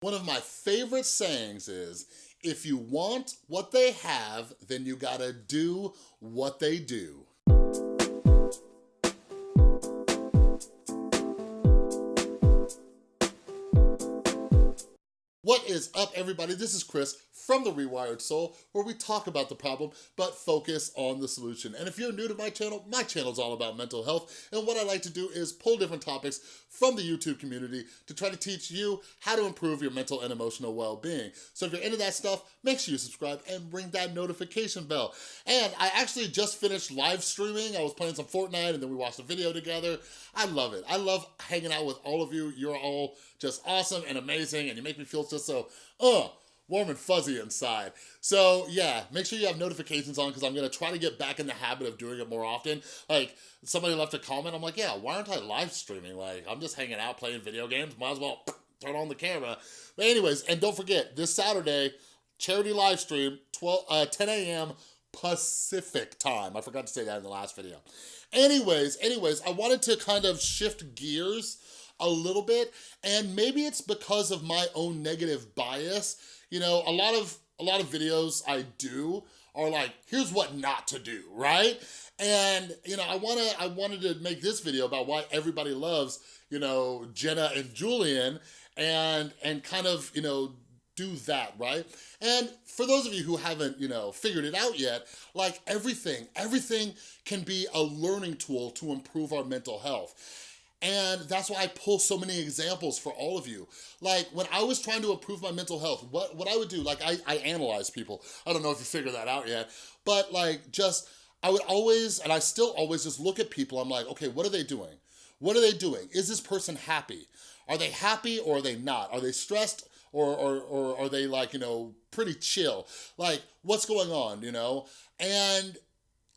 One of my favorite sayings is, if you want what they have, then you gotta do what they do. Is up everybody? This is Chris from The Rewired Soul where we talk about the problem but focus on the solution. And if you're new to my channel, my channel is all about mental health and what I like to do is pull different topics from the YouTube community to try to teach you how to improve your mental and emotional well-being. So if you're into that stuff, make sure you subscribe and ring that notification bell. And I actually just finished live streaming. I was playing some Fortnite and then we watched a video together. I love it. I love hanging out with all of you. You're all just awesome and amazing and you make me feel just so, uh, warm and fuzzy inside. So yeah, make sure you have notifications on because I'm gonna try to get back in the habit of doing it more often. Like somebody left a comment, I'm like, yeah, why aren't I live streaming? Like I'm just hanging out playing video games, might as well turn on the camera. But anyways, and don't forget, this Saturday, charity live stream, 12, uh, 10 a.m. Pacific time. I forgot to say that in the last video. Anyways, anyways, I wanted to kind of shift gears a little bit and maybe it's because of my own negative bias. You know, a lot of a lot of videos I do are like, here's what not to do, right? And, you know, I wanna, I wanted to make this video about why everybody loves, you know, Jenna and Julian and, and kind of, you know, do that, right? And for those of you who haven't, you know, figured it out yet, like everything, everything can be a learning tool to improve our mental health. And that's why I pull so many examples for all of you. Like when I was trying to improve my mental health, what, what I would do, like I, I analyze people. I don't know if you figured that out yet, but like just, I would always, and I still always just look at people, I'm like, okay, what are they doing? What are they doing? Is this person happy? Are they happy or are they not? Are they stressed or, or, or are they like, you know, pretty chill? Like, what's going on, you know? And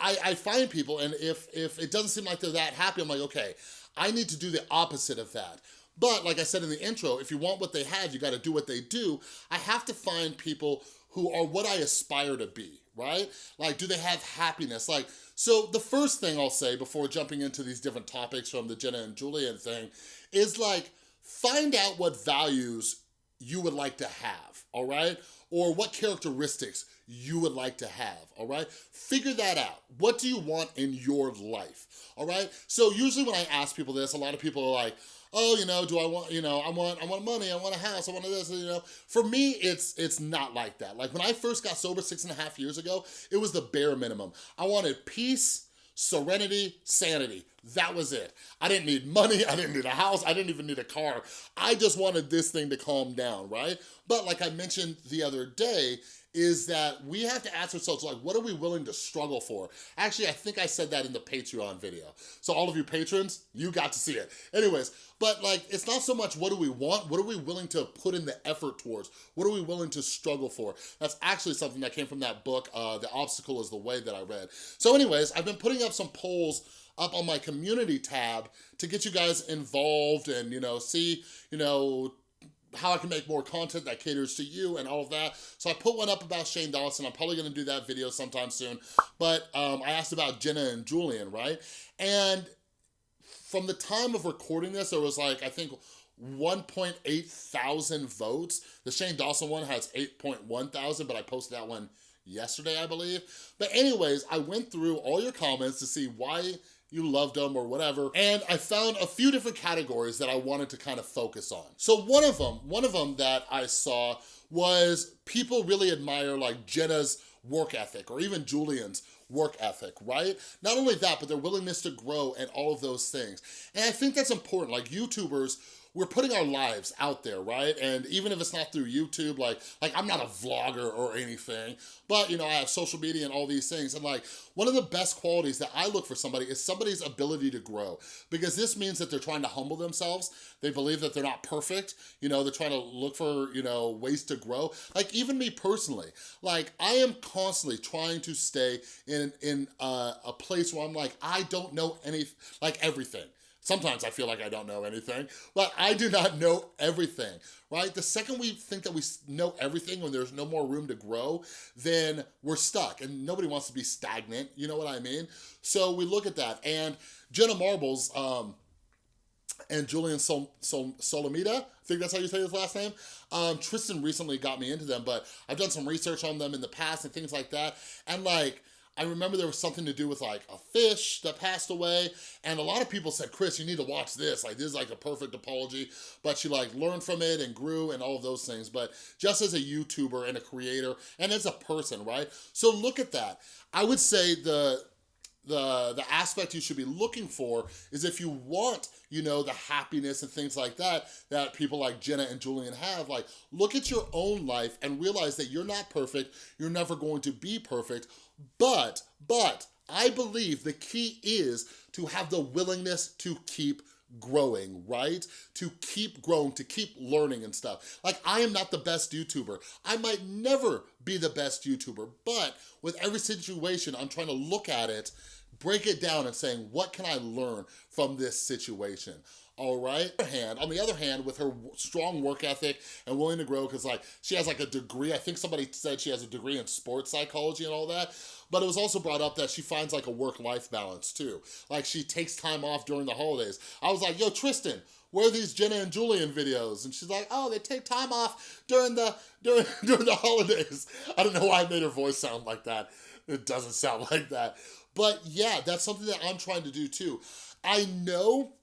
I, I find people, and if, if it doesn't seem like they're that happy, I'm like, okay, I need to do the opposite of that. But like I said in the intro, if you want what they have, you gotta do what they do. I have to find people who are what I aspire to be, right? Like, do they have happiness? Like, so the first thing I'll say before jumping into these different topics from the Jenna and Julian thing is like, find out what values you would like to have, all right? Or what characteristics you would like to have, all right? Figure that out. What do you want in your life, all right? So usually when I ask people this, a lot of people are like, oh, you know, do I want, you know, I want, I want money, I want a house, I want this, you know. For me, it's it's not like that. Like when I first got sober six and a half years ago, it was the bare minimum. I wanted peace, serenity, sanity. That was it. I didn't need money, I didn't need a house, I didn't even need a car. I just wanted this thing to calm down, right? But like I mentioned the other day, is that we have to ask ourselves, like, what are we willing to struggle for? Actually, I think I said that in the Patreon video. So all of you patrons, you got to see it. Anyways, but like, it's not so much what do we want, what are we willing to put in the effort towards? What are we willing to struggle for? That's actually something that came from that book, uh, The Obstacle is the Way that I read. So anyways, I've been putting up some polls up on my community tab to get you guys involved and, you know, see, you know, how I can make more content that caters to you and all of that. So I put one up about Shane Dawson. I'm probably gonna do that video sometime soon. But um, I asked about Jenna and Julian, right? And from the time of recording this, there was like, I think 1.8 thousand votes. The Shane Dawson one has 8.1 thousand, but I posted that one yesterday, I believe. But anyways, I went through all your comments to see why you loved them or whatever. And I found a few different categories that I wanted to kind of focus on. So one of them, one of them that I saw was people really admire like Jenna's work ethic or even Julian's work ethic, right? Not only that, but their willingness to grow and all of those things. And I think that's important. Like YouTubers we're putting our lives out there, right? And even if it's not through YouTube, like, like I'm not a vlogger or anything, but you know, I have social media and all these things. And like, one of the best qualities that I look for somebody is somebody's ability to grow because this means that they're trying to humble themselves. They believe that they're not perfect. You know, they're trying to look for, you know, ways to grow. Like even me personally, like I am constantly trying to stay in, in a, a place where I'm like, I don't know any, like everything. Sometimes I feel like I don't know anything, but I do not know everything, right? The second we think that we know everything when there's no more room to grow, then we're stuck and nobody wants to be stagnant, you know what I mean? So we look at that and Jenna Marbles, um, and Julian Sol Sol Solomita, I think that's how you say his last name. Um, Tristan recently got me into them, but I've done some research on them in the past and things like that. And like, I remember there was something to do with like a fish that passed away and a lot of people said, Chris, you need to watch this. Like this is like a perfect apology, but she like learned from it and grew and all of those things. But just as a YouTuber and a creator and as a person, right? So look at that. I would say the the, the aspect you should be looking for is if you want, you know, the happiness and things like that, that people like Jenna and Julian have, like, look at your own life and realize that you're not perfect, you're never going to be perfect, but, but, I believe the key is to have the willingness to keep growing, right? To keep growing, to keep learning and stuff. Like, I am not the best YouTuber. I might never be the best YouTuber, but with every situation, I'm trying to look at it, break it down and saying, what can I learn from this situation? all right? Hand, on the other hand, with her strong work ethic and willing to grow, because like she has like a degree, I think somebody said she has a degree in sports psychology and all that, but it was also brought up that she finds like a work-life balance too. Like she takes time off during the holidays. I was like, yo, Tristan, where are these Jenna and Julian videos? And she's like, oh, they take time off during the during during the holidays. I don't know why I made her voice sound like that. It doesn't sound like that. But yeah, that's something that I'm trying to do too. I know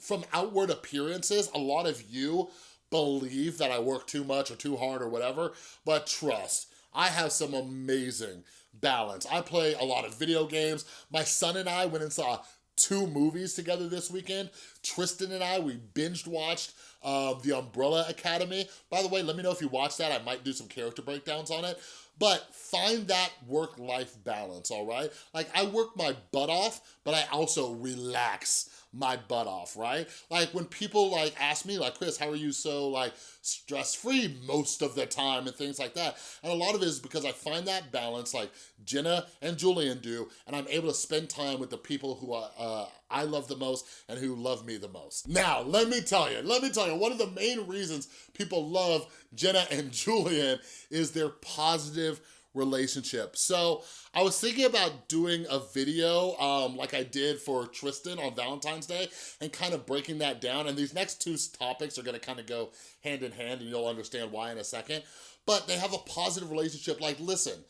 from outward appearances, a lot of you believe that I work too much or too hard or whatever, but trust, I have some amazing balance. I play a lot of video games. My son and I went and saw two movies together this weekend. Tristan and I, we binged watched uh, The Umbrella Academy. By the way, let me know if you watched that. I might do some character breakdowns on it. But find that work-life balance, all right? Like, I work my butt off, but I also relax my butt off, right? Like when people like ask me like, Chris, how are you so like stress-free most of the time and things like that. And a lot of it is because I find that balance like Jenna and Julian do, and I'm able to spend time with the people who are, uh, I love the most and who love me the most. Now, let me tell you, let me tell you, one of the main reasons people love Jenna and Julian is their positive relationship. So I was thinking about doing a video um, like I did for Tristan on Valentine's Day and kind of breaking that down. And these next two topics are gonna kind of go hand in hand and you'll understand why in a second. But they have a positive relationship. Like, listen,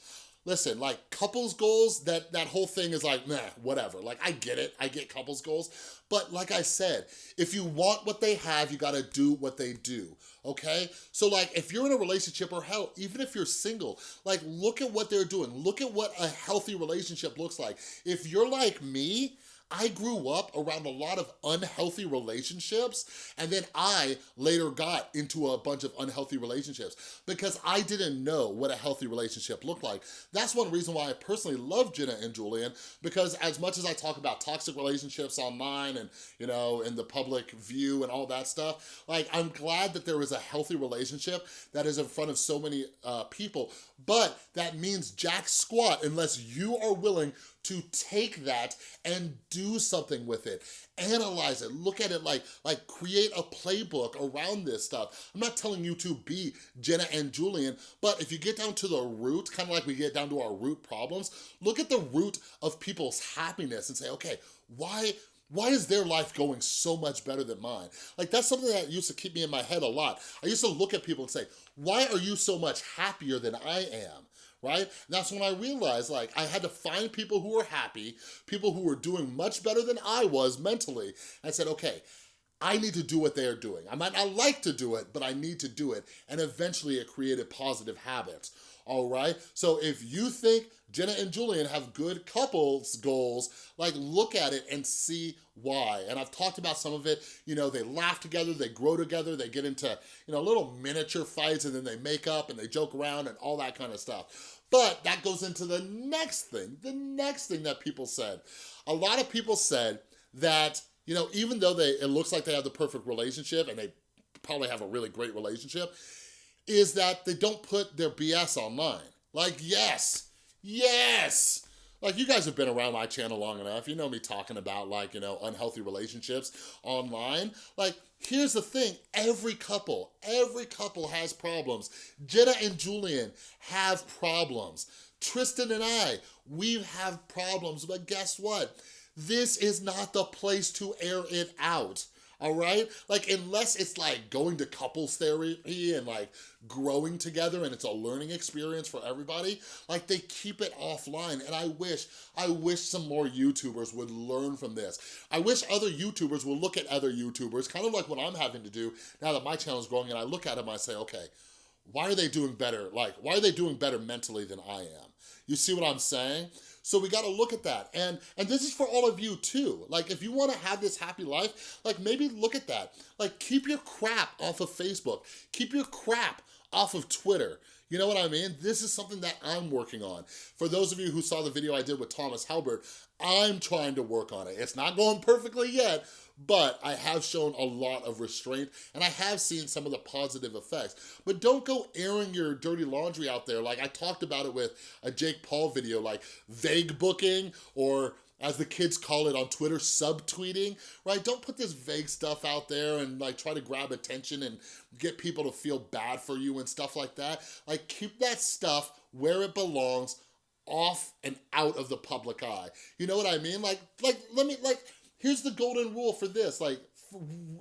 listen, like couples goals, that, that whole thing is like, nah, whatever. Like, I get it, I get couples goals. But like I said, if you want what they have, you gotta do what they do, okay? So like, if you're in a relationship or hell, even if you're single, like look at what they're doing. Look at what a healthy relationship looks like. If you're like me, I grew up around a lot of unhealthy relationships and then I later got into a bunch of unhealthy relationships because I didn't know what a healthy relationship looked like. That's one reason why I personally love Jenna and Julian because as much as I talk about toxic relationships online and, you know, in the public view and all that stuff, like I'm glad that there is a healthy relationship that is in front of so many uh, people, but that means jack squat unless you are willing to take that and do something with it. Analyze it, look at it like, like create a playbook around this stuff. I'm not telling you to be Jenna and Julian, but if you get down to the root, kind of like we get down to our root problems, look at the root of people's happiness and say, okay, why, why is their life going so much better than mine? Like that's something that used to keep me in my head a lot. I used to look at people and say, why are you so much happier than I am? Right? And that's when I realized like I had to find people who were happy, people who were doing much better than I was mentally. I said, okay, I need to do what they are doing. I might not like to do it, but I need to do it. And eventually it created positive habits, all right? So if you think Jenna and Julian have good couples goals, like look at it and see why. And I've talked about some of it, you know, they laugh together, they grow together, they get into, you know, little miniature fights and then they make up and they joke around and all that kind of stuff. But that goes into the next thing, the next thing that people said. A lot of people said that, you know, even though they it looks like they have the perfect relationship and they probably have a really great relationship, is that they don't put their BS online. Like, yes, yes, like you guys have been around my channel long enough. You know me talking about like, you know, unhealthy relationships online. Like, here's the thing. Every couple, every couple has problems. Jenna and Julian have problems. Tristan and I, we have problems. But guess what? This is not the place to air it out all right? Like, unless it's like going to couples therapy and like growing together and it's a learning experience for everybody, like they keep it offline. And I wish, I wish some more YouTubers would learn from this. I wish other YouTubers would look at other YouTubers, kind of like what I'm having to do now that my channel is growing and I look at them, I say, okay, why are they doing better? Like, why are they doing better mentally than I am? You see what I'm saying? So we gotta look at that. And, and this is for all of you too. Like if you wanna have this happy life, like maybe look at that. Like keep your crap off of Facebook. Keep your crap off of Twitter. You know what I mean? This is something that I'm working on. For those of you who saw the video I did with Thomas Halbert, I'm trying to work on it. It's not going perfectly yet, but I have shown a lot of restraint and I have seen some of the positive effects. But don't go airing your dirty laundry out there. Like I talked about it with a Jake Paul video, like vague booking or as the kids call it on Twitter, subtweeting, right? Don't put this vague stuff out there and like try to grab attention and get people to feel bad for you and stuff like that. Like keep that stuff where it belongs, off and out of the public eye. You know what I mean? Like, like, let me, like, here's the golden rule for this, like,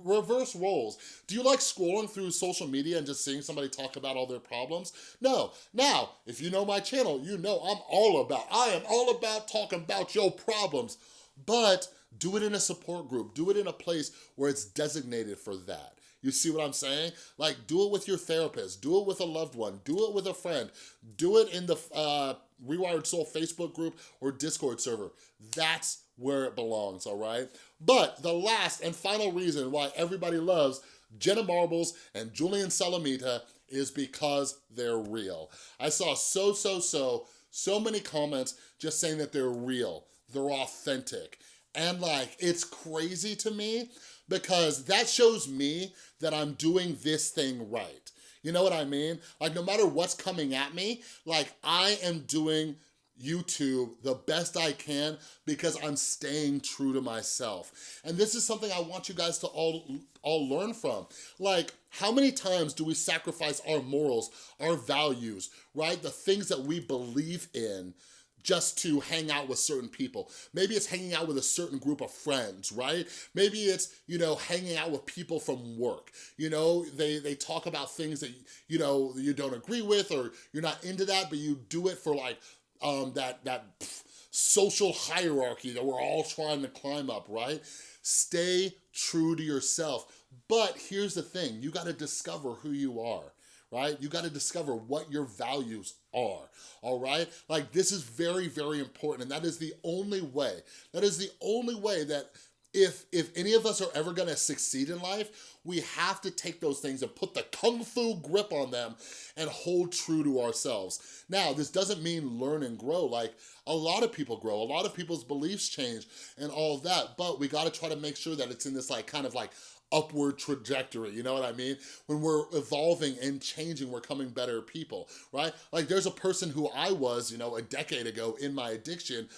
reverse roles. Do you like scrolling through social media and just seeing somebody talk about all their problems? No. Now, if you know my channel, you know I'm all about, I am all about talking about your problems, but do it in a support group. Do it in a place where it's designated for that. You see what I'm saying? Like, do it with your therapist. Do it with a loved one. Do it with a friend. Do it in the uh, Rewired Soul Facebook group or Discord server. That's where it belongs, all right? But the last and final reason why everybody loves Jenna Marbles and Julian Solomita is because they're real. I saw so, so, so, so many comments just saying that they're real, they're authentic. And like, it's crazy to me because that shows me that I'm doing this thing right. You know what I mean? Like no matter what's coming at me, like I am doing YouTube the best I can because I'm staying true to myself. And this is something I want you guys to all, all learn from. Like, how many times do we sacrifice our morals, our values, right? The things that we believe in just to hang out with certain people. Maybe it's hanging out with a certain group of friends, right? Maybe it's, you know, hanging out with people from work. You know, they, they talk about things that, you know, you don't agree with or you're not into that, but you do it for like um, that, that pff, social hierarchy that we're all trying to climb up, right? Stay true to yourself. But here's the thing, you gotta discover who you are right? You gotta discover what your values are, all right? Like this is very, very important and that is the only way, that is the only way that if, if any of us are ever gonna succeed in life, we have to take those things and put the kung fu grip on them and hold true to ourselves. Now, this doesn't mean learn and grow. Like, a lot of people grow, a lot of people's beliefs change and all that, but we gotta try to make sure that it's in this like kind of like upward trajectory, you know what I mean? When we're evolving and changing, we're coming better people, right? Like there's a person who I was, you know, a decade ago in my addiction,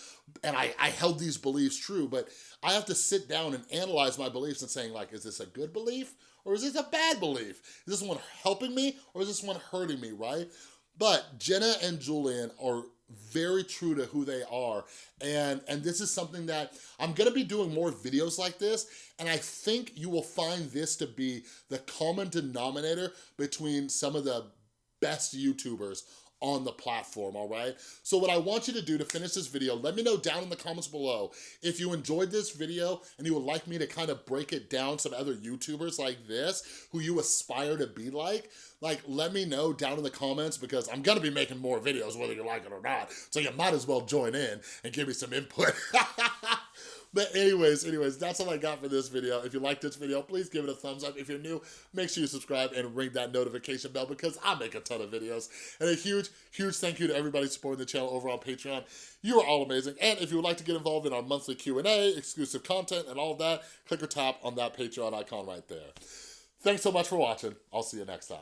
and I, I held these beliefs true, but I have to sit down and analyze my beliefs and saying like, is this a good belief? Or is this a bad belief? Is this one helping me or is this one hurting me, right? But Jenna and Julian are very true to who they are. And, and this is something that I'm gonna be doing more videos like this, and I think you will find this to be the common denominator between some of the best YouTubers on the platform, all right? So what I want you to do to finish this video, let me know down in the comments below if you enjoyed this video and you would like me to kind of break it down some other YouTubers like this who you aspire to be like, like let me know down in the comments because I'm gonna be making more videos whether you like it or not. So you might as well join in and give me some input. But anyways, anyways, that's all I got for this video. If you like this video, please give it a thumbs up. If you're new, make sure you subscribe and ring that notification bell because I make a ton of videos. And a huge, huge thank you to everybody supporting the channel over on Patreon. You are all amazing. And if you would like to get involved in our monthly Q&A, exclusive content, and all of that, click or tap on that Patreon icon right there. Thanks so much for watching. I'll see you next time.